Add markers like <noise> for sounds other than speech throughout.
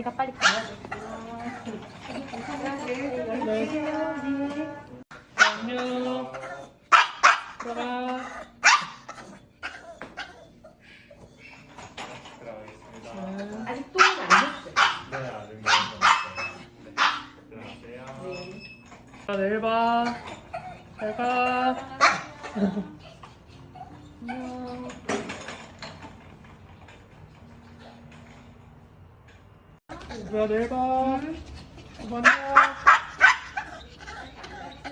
제가 빨리 가야 돼. 네. 안녕. 들어가. 들어가겠습니다. 네. 아직 똥은 안 됐어요. 네, 아직 못 먹었어요. 네, 들어가세요. 자, 내일 봐. 잘 가. 얘들아, 내일 봐. 안녕.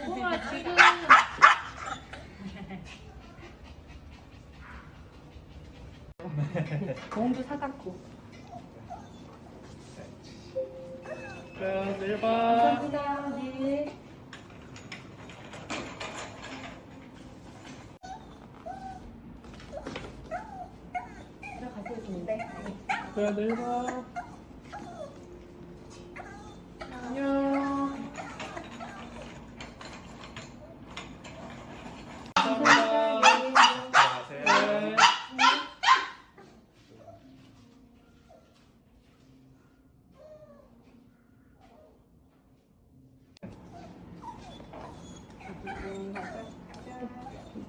우와, 지금. <laughs> 공도 사갖고. 자, 내일 봐. 감사합니다. 네. 들어가세요, 근데. 자, 내일 봐. 안녕. 감사합니다. 들어가세요. 네.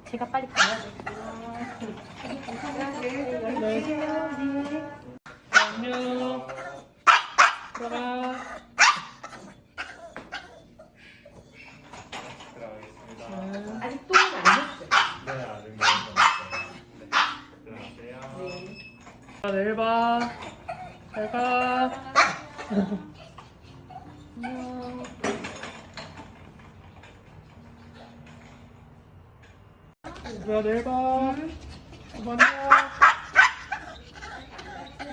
제가 빨리 가야 돼. 네. 안녕. 들어가. 들어가겠습니다. 네. 네. 네, 내일 봐. 잘 가. 안녕. 얘들아, 내일 봐. 안녕.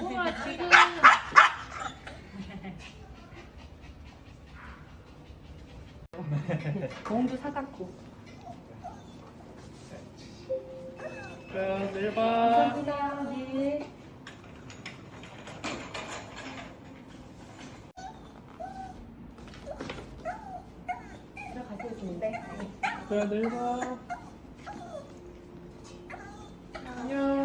우와, 지금. 공도 사갖고. 자, 내일 봐. 감사합니다. 네. 들어가세요, 근데. 자, 내일 봐. 안녕.